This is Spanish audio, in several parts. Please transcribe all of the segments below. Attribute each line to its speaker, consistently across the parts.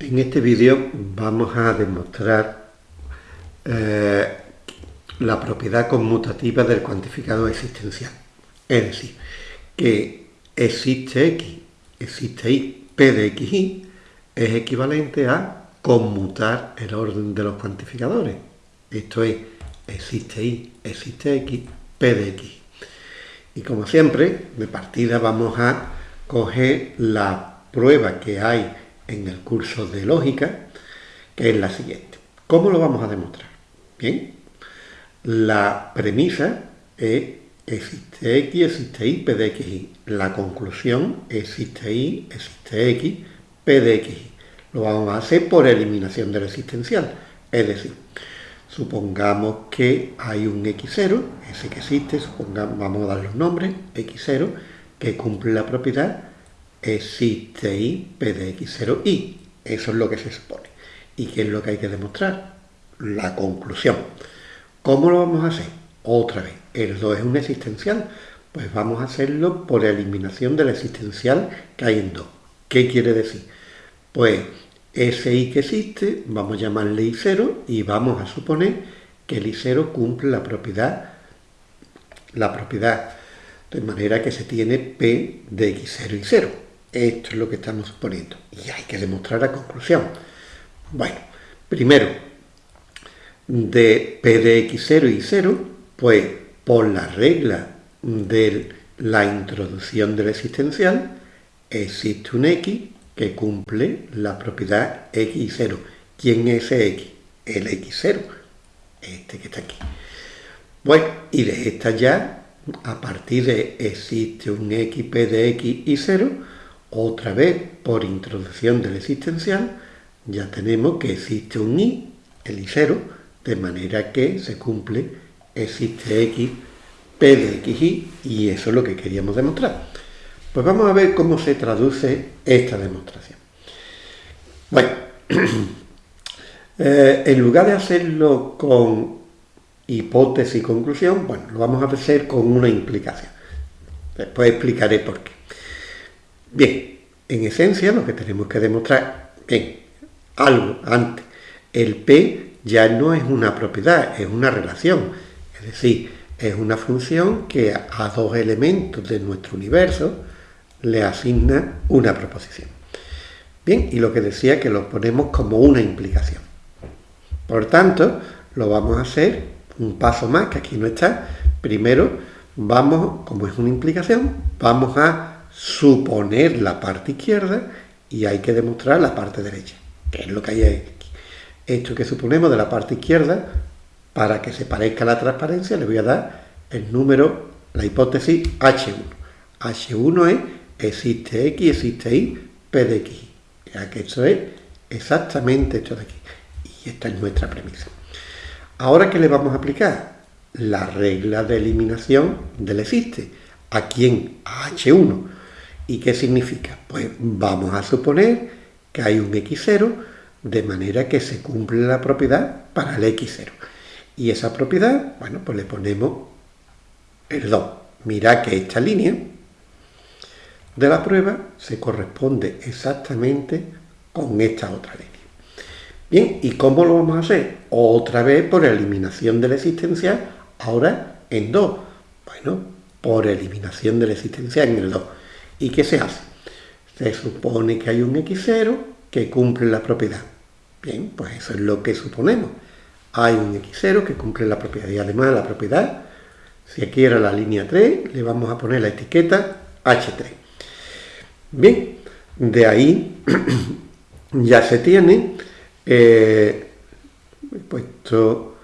Speaker 1: En este vídeo vamos a demostrar eh, la propiedad conmutativa del cuantificado existencial. Es decir, que existe x, existe y, p de x y es equivalente a conmutar el orden de los cuantificadores. Esto es, existe y, existe x, p de x. Y como siempre, de partida vamos a coger la prueba que hay en el curso de lógica, que es la siguiente. ¿Cómo lo vamos a demostrar? Bien, la premisa es existe x, existe y, p de x y. La conclusión existe y, existe x, p de x y. Lo vamos a hacer por eliminación del existencial. Es decir, supongamos que hay un x0, ese que existe, supongamos, vamos a dar los nombres, x0, que cumple la propiedad existe y p de x0 y. Eso es lo que se supone. ¿Y qué es lo que hay que demostrar? La conclusión. ¿Cómo lo vamos a hacer? Otra vez, el 2 es un existencial. Pues vamos a hacerlo por eliminación del existencial que hay en 2. ¿Qué quiere decir? Pues ese i que existe, vamos a llamarle i0 y vamos a suponer que el i0 cumple la propiedad, la propiedad de manera que se tiene p de x0 y 0. Esto es lo que estamos suponiendo. Y hay que demostrar la conclusión. Bueno, primero, de P de X0 y 0, pues por la regla de la introducción del existencial, existe un X que cumple la propiedad X y 0. ¿Quién es ese X? El X0, este que está aquí. Bueno, y de esta ya, a partir de existe un X, P de X y 0, otra vez, por introducción del existencial, ya tenemos que existe un i, el i0, de manera que se cumple existe x, p de xy, y eso es lo que queríamos demostrar. Pues vamos a ver cómo se traduce esta demostración. Bueno, eh, en lugar de hacerlo con hipótesis y conclusión, bueno, lo vamos a hacer con una implicación. Después explicaré por qué. Bien, en esencia lo que tenemos que demostrar, bien, algo antes, el P ya no es una propiedad, es una relación, es decir, es una función que a dos elementos de nuestro universo le asigna una proposición. Bien, y lo que decía que lo ponemos como una implicación. Por tanto, lo vamos a hacer un paso más, que aquí no está. Primero, vamos, como es una implicación, vamos a suponer la parte izquierda y hay que demostrar la parte derecha, que es lo que hay aquí. Esto que suponemos de la parte izquierda, para que se parezca a la transparencia, le voy a dar el número, la hipótesis H1. H1 es existe X, existe Y, P de X. Ya que esto es exactamente esto de aquí. Y esta es nuestra premisa. Ahora, ¿qué le vamos a aplicar? La regla de eliminación del existe. ¿A quién? A H1. ¿Y qué significa? Pues vamos a suponer que hay un x0 de manera que se cumple la propiedad para el x0. Y esa propiedad, bueno, pues le ponemos el 2. Mira que esta línea de la prueba se corresponde exactamente con esta otra línea. Bien, ¿y cómo lo vamos a hacer? Otra vez por eliminación de la existencial, ahora en 2. Bueno, por eliminación de la existencial en el 2. ¿Y qué se hace? Se supone que hay un x0 que cumple la propiedad. Bien, pues eso es lo que suponemos. Hay un x0 que cumple la propiedad y además la propiedad, si aquí era la línea 3, le vamos a poner la etiqueta h3. Bien, de ahí ya se tiene eh, he puesto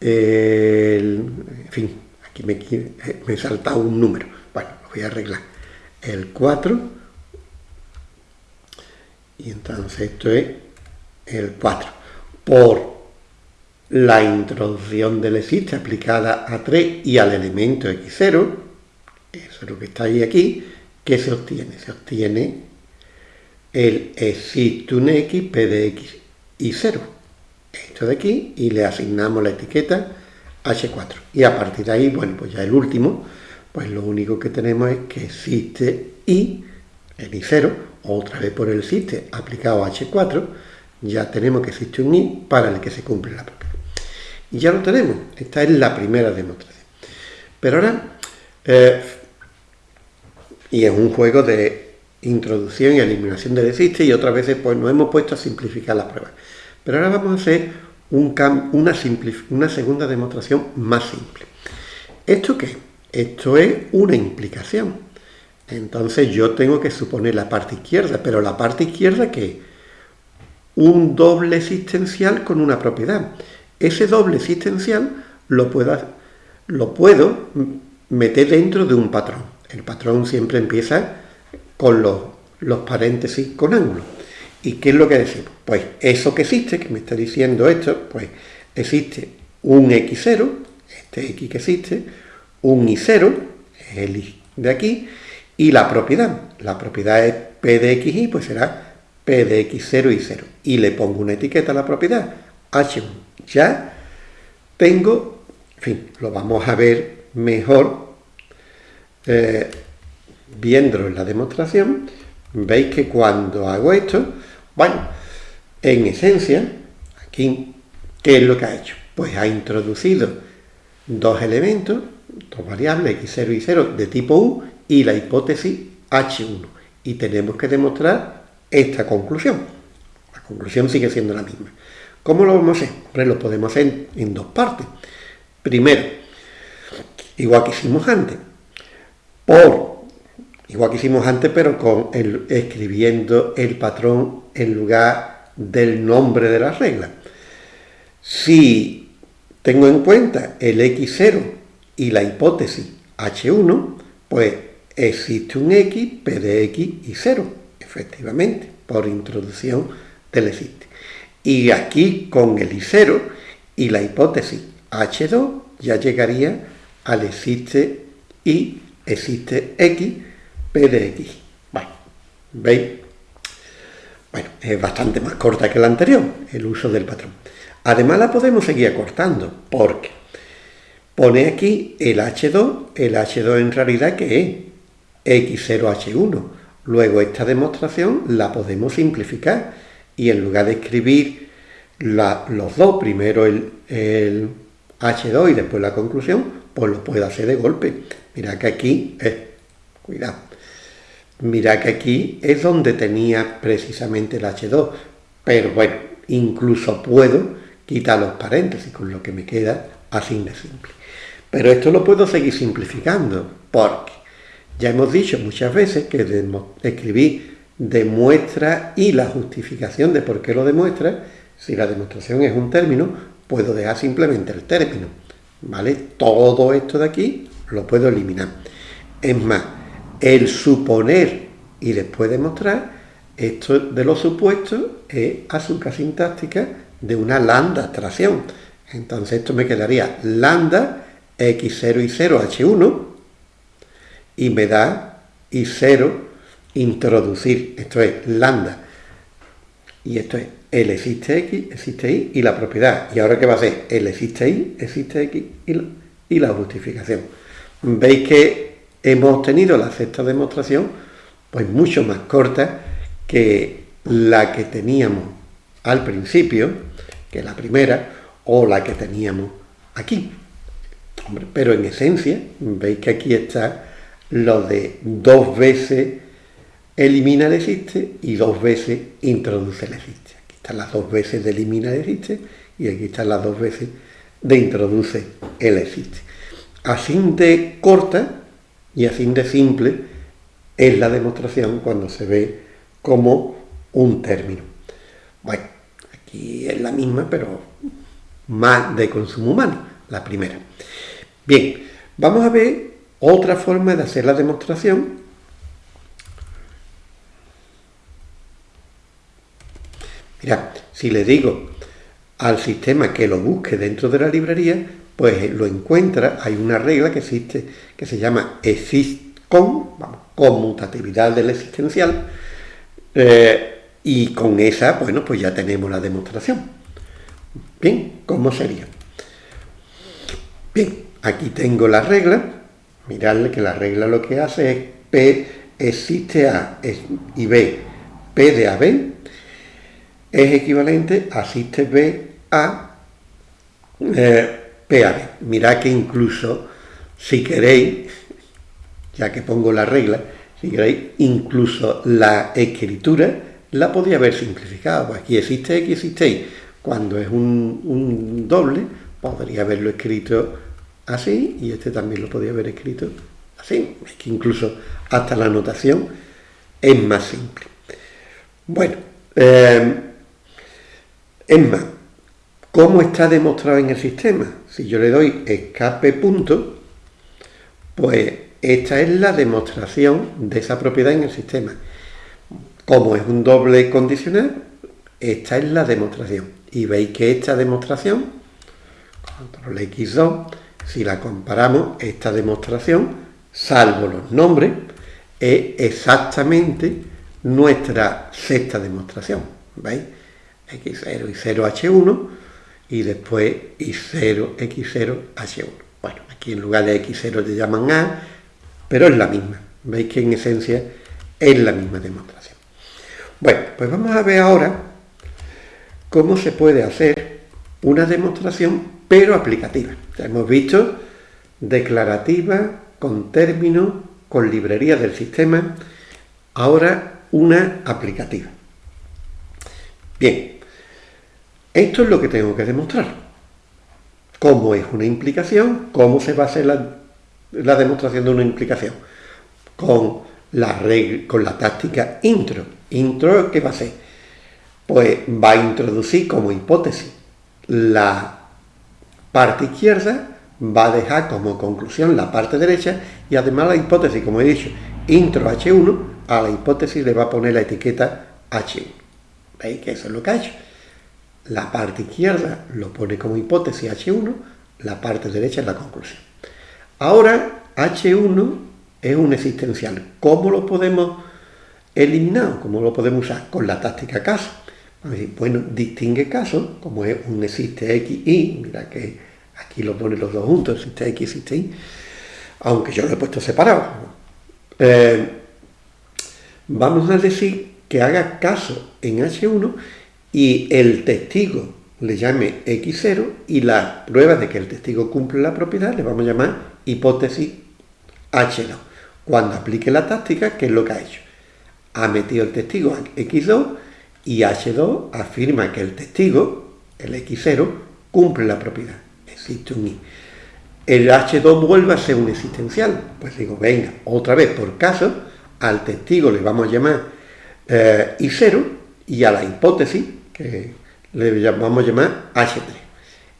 Speaker 1: el, en fin, aquí me, me he un número voy a arreglar el 4 y entonces esto es el 4 por la introducción del existe aplicada a 3 y al elemento x0 eso es lo que está ahí aquí ¿qué se obtiene? se obtiene el existe un x p de x y 0 esto de aquí y le asignamos la etiqueta h4 y a partir de ahí, bueno, pues ya el último pues lo único que tenemos es que existe i, el i0, otra vez por el existe aplicado a H4, ya tenemos que existe un i para el que se cumple la propiedad. Y ya lo tenemos, esta es la primera demostración. Pero ahora, eh, y es un juego de introducción y eliminación del existe y otras veces pues nos hemos puesto a simplificar la prueba. Pero ahora vamos a hacer un una, una segunda demostración más simple. ¿Esto qué? Esto es una implicación. Entonces yo tengo que suponer la parte izquierda, pero la parte izquierda que un doble existencial con una propiedad. Ese doble existencial lo puedo, lo puedo meter dentro de un patrón. El patrón siempre empieza con los, los paréntesis con ángulo. ¿Y qué es lo que decimos? Pues eso que existe, que me está diciendo esto, pues existe un x0, este x que existe, un y0, el y de aquí, y la propiedad. La propiedad es p de xy, pues será p de x0 y 0. Y le pongo una etiqueta a la propiedad, h1. Ya tengo, en fin, lo vamos a ver mejor eh, viéndolo en la demostración. Veis que cuando hago esto, bueno, en esencia, aquí, ¿qué es lo que ha hecho? Pues ha introducido dos elementos, dos variables x0 y 0 de tipo u y la hipótesis h1. Y tenemos que demostrar esta conclusión. La conclusión sigue siendo la misma. ¿Cómo lo vamos a hacer? Lo podemos hacer en dos partes. Primero, igual que hicimos antes, por igual que hicimos antes, pero con el, escribiendo el patrón en lugar del nombre de la regla. Si tengo en cuenta el x0 y la hipótesis h1, pues existe un x, p de x y 0, efectivamente, por introducción del existe. Y aquí con el i0 y la hipótesis h2 ya llegaría al existe y existe x, P de X. Bueno, ¿veis? Bueno, es bastante más corta que la anterior, el uso del patrón. Además la podemos seguir acortando, porque pone aquí el H2, el H2 en realidad que es X0H1. Luego esta demostración la podemos simplificar y en lugar de escribir los dos, primero el, el, H2 y después la conclusión, pues lo puedo hacer de golpe. Mira que aquí es, cuidado, Mira que aquí es donde tenía precisamente el H2, pero bueno, incluso puedo quitar los paréntesis, con lo que me queda así de simple. Pero esto lo puedo seguir simplificando, porque ya hemos dicho muchas veces que escribir demuestra y la justificación de por qué lo demuestra, si la demostración es un término, puedo dejar simplemente el término, ¿vale? Todo esto de aquí lo puedo eliminar. Es más, el suponer y después demostrar, esto de los supuestos es azúcar sintáctica de una lambda abstracción. Entonces esto me quedaría lambda x0 y 0 h1 y me da y0 introducir. Esto es lambda. Y esto es el existe x, existe y y la propiedad. ¿Y ahora qué va a ser? El existe y, existe x y la justificación. Veis que hemos obtenido la sexta demostración pues mucho más corta que la que teníamos al principio, que la primera, o la que teníamos aquí. Pero en esencia, veis que aquí está lo de dos veces elimina el existe y dos veces introduce el existe. Aquí están las dos veces de elimina el existe y aquí están las dos veces de introduce el existe. Así de corta, y así de simple es la demostración cuando se ve como un término. Bueno, aquí es la misma, pero más de consumo humano, la primera. Bien, vamos a ver otra forma de hacer la demostración. Mira, si le digo al sistema que lo busque dentro de la librería, pues lo encuentra, hay una regla que existe que se llama existcon, vamos, conmutatividad del existencial, eh, y con esa, bueno, pues ya tenemos la demostración. Bien, ¿cómo sería? Bien, aquí tengo la regla, miradle que la regla lo que hace es P existe A y B P de AB es equivalente a asiste B a eh, PAB. Mirad que incluso, si queréis, ya que pongo la regla, si queréis, incluso la escritura la podía haber simplificado. Pues aquí existe X, existe Y. Cuando es un, doble, podría haberlo escrito así, y este también lo podría haber escrito así. Es que incluso hasta la notación es más simple. Bueno, eh, es más, ¿cómo está demostrado en el sistema? Si yo le doy escape punto, pues esta es la demostración de esa propiedad en el sistema. Como es un doble condicional, esta es la demostración. Y veis que esta demostración, control X2, si la comparamos, esta demostración, salvo los nombres, es exactamente nuestra sexta demostración. ¿Veis? X0 y 0H1 y después Y0, X0, H1. Bueno, aquí en lugar de X0 le llaman A, pero es la misma. Veis que en esencia es la misma demostración. Bueno, pues vamos a ver ahora cómo se puede hacer una demostración, pero aplicativa. Ya hemos visto declarativa, con términos, con librería del sistema, ahora una aplicativa. Bien, esto es lo que tengo que demostrar. ¿Cómo es una implicación? ¿Cómo se va a hacer la, demostración de una implicación? Con la, con la táctica intro. ¿Intro qué va a hacer? Pues va a introducir como hipótesis la parte izquierda, va a dejar como conclusión la parte derecha y además la hipótesis, como he dicho, intro H1, a la hipótesis le va a poner la etiqueta H1. ¿Veis que eso es lo que ha hecho? La parte izquierda lo pone como hipótesis H1, la parte derecha es la conclusión. Ahora, H1 es un existencial. ¿Cómo lo podemos eliminar? ¿Cómo lo podemos usar? Con la táctica caso. Bueno, distingue caso, como es un existe X, Y, mira que aquí lo pone los dos juntos, existe X, existe Y, aunque yo lo he puesto separado. Eh, vamos a decir que haga caso en H1 y el testigo le llame X0 y la prueba de que el testigo cumple la propiedad le vamos a llamar hipótesis H2. Cuando aplique la táctica, ¿qué es lo que ha hecho? Ha metido el testigo X2 y H2 afirma que el testigo, el X0, cumple la propiedad. Existe un I. El H2 vuelve a ser un existencial. Pues digo, venga, otra vez por caso, al testigo le vamos a llamar eh, I0 y a la hipótesis que le vamos a llamar H3.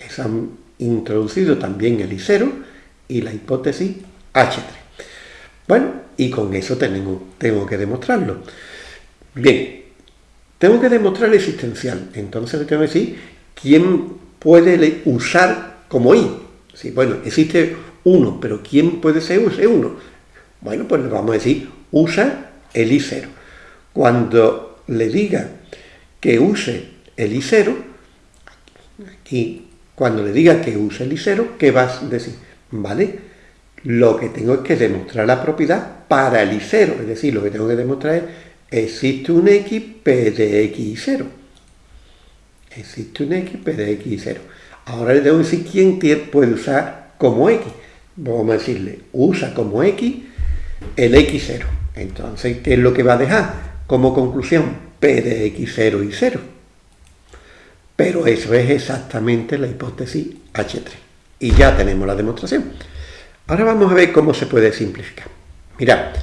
Speaker 1: Es han introducido también el I0 y la hipótesis H3. Bueno, y con eso tengo, tengo que demostrarlo. Bien, tengo que demostrar existencial. Entonces le tengo que decir quién puede usar como I. Sí, bueno, existe uno, pero ¿quién puede ser uno? Bueno, pues le vamos a decir, usa el I0. Cuando le diga que use el I0, aquí, cuando le diga que use el I0, ¿qué vas a decir? ¿Vale? Lo que tengo es que demostrar la propiedad para el I0, es decir, lo que tengo que demostrar es existe un X P de X 0. Existe un X P de X 0. Ahora le que decir quién puede usar como X. Vamos a decirle, usa como X el X0. Entonces, ¿qué es lo que va a dejar como conclusión? P de x0 y 0. Pero eso es exactamente la hipótesis H3. Y ya tenemos la demostración. Ahora vamos a ver cómo se puede simplificar. Mirad,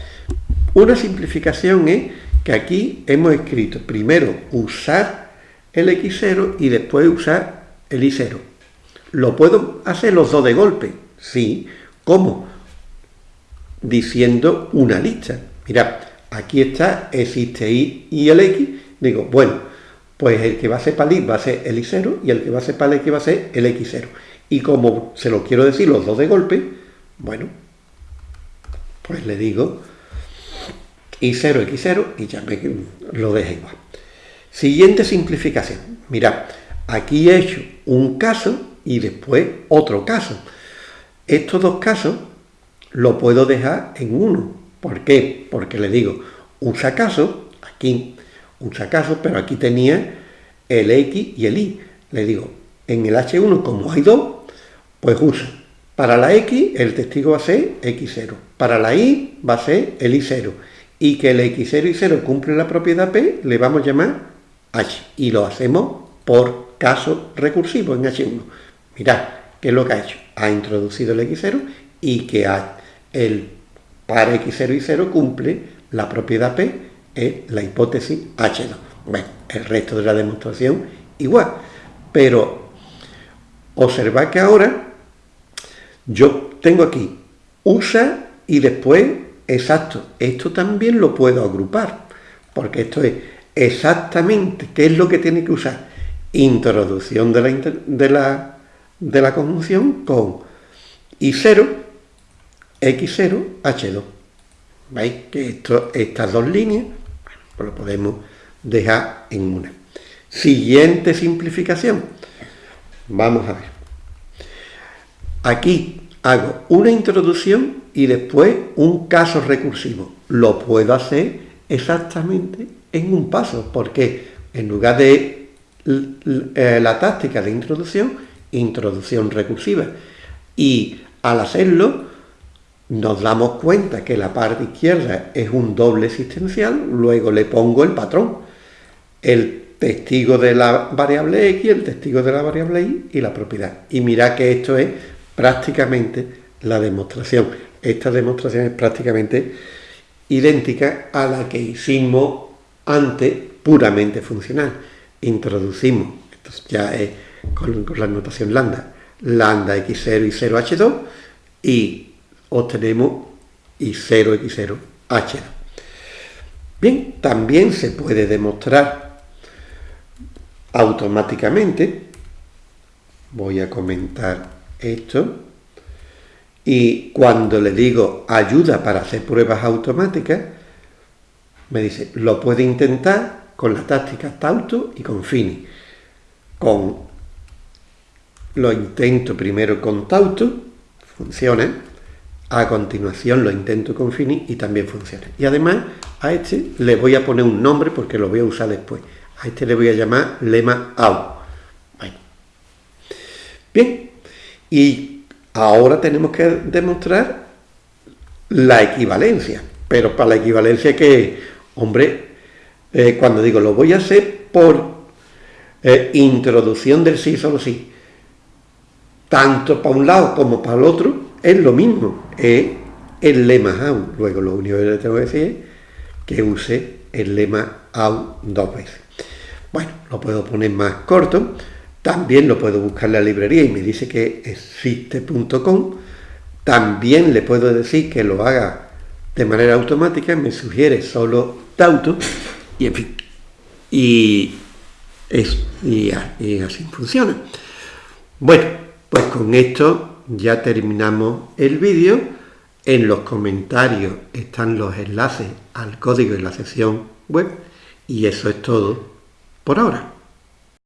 Speaker 1: una simplificación es que aquí hemos escrito primero usar el x0 y después usar el y0. ¿Lo puedo hacer los dos de golpe? Sí. ¿Cómo? Diciendo una lista. Mirad, aquí está, existe y y el x, digo, bueno, pues el que va a ser para el va a ser el i0 y el que va a ser para el x va a ser el x0. Y como se lo quiero decir los dos de golpe, bueno, pues le digo i0, x0 y ya me lo deja igual. Siguiente simplificación. Mirad, aquí he hecho un caso y después otro caso. Estos dos casos lo puedo dejar en uno. ¿Por qué? Porque le digo, usa caso, aquí, usa casos, pero aquí tenía el X y el Y. Le digo, en el H1, como hay dos, pues usa. Para la X, el testigo va a ser X0. Para la Y, va a ser el Y0. Y que el X0 y 0 cumple la propiedad P, le vamos a llamar H. Y lo hacemos por caso recursivo en H1. Mirad, ¿qué es lo que ha hecho? Ha introducido el X0 y que el par X0 y 0 cumple la propiedad P, es la hipótesis H2. Bueno, el resto de la demostración igual. Pero observad que ahora yo tengo aquí usa y después exacto. Esto también lo puedo agrupar, porque esto es exactamente qué es lo que tiene que usar. Introducción de la, de la, de la conjunción con I0, X0, H2. ¿Veis que estas dos líneas pues lo podemos dejar en una? Siguiente simplificación. Vamos a ver. Aquí hago una introducción y después un caso recursivo. Lo puedo hacer exactamente en un paso, porque en lugar de eh, la táctica de introducción, introducción recursiva. Y al hacerlo, nos damos cuenta que la parte izquierda es un doble existencial, luego le pongo el patrón. El testigo de la variable x, el testigo de la variable y y la propiedad. Y mira que esto es prácticamente la demostración. Esta demostración es prácticamente idéntica a la que hicimos antes, puramente funcional. Introducimos, esto ya es con, la notación lambda, lambda x0 y 0h2 y obtenemos y0 x0 h2. Bien, también se puede demostrar automáticamente, voy a comentar esto, y cuando le digo ayuda para hacer pruebas automáticas, me dice, lo puede intentar con las tácticas Tauto y con Fini. Con, lo intento primero con Tauto, funciona, a continuación lo intento con Fini y también funciona. Y además a este le voy a poner un nombre porque lo voy a usar después. A este le voy a llamar lema AU. Bien, y ahora tenemos que demostrar la equivalencia. Pero para la equivalencia que, hombre, eh, cuando digo lo voy a hacer por eh, introducción del sí solo sí, tanto para un lado como para el otro, es lo mismo, es el lema AU. Luego lo único que le tengo que decir es que use el lema AU dos veces. Bueno, lo puedo poner más corto. También lo puedo buscar en la librería y me dice que existe.com. También le puedo decir que lo haga de manera automática. Me sugiere solo Tauto. Y en fin. Y, eso, y, y así funciona. Bueno, pues con esto ya terminamos el vídeo. En los comentarios están los enlaces al código en la sección web. Y eso es todo por ahora.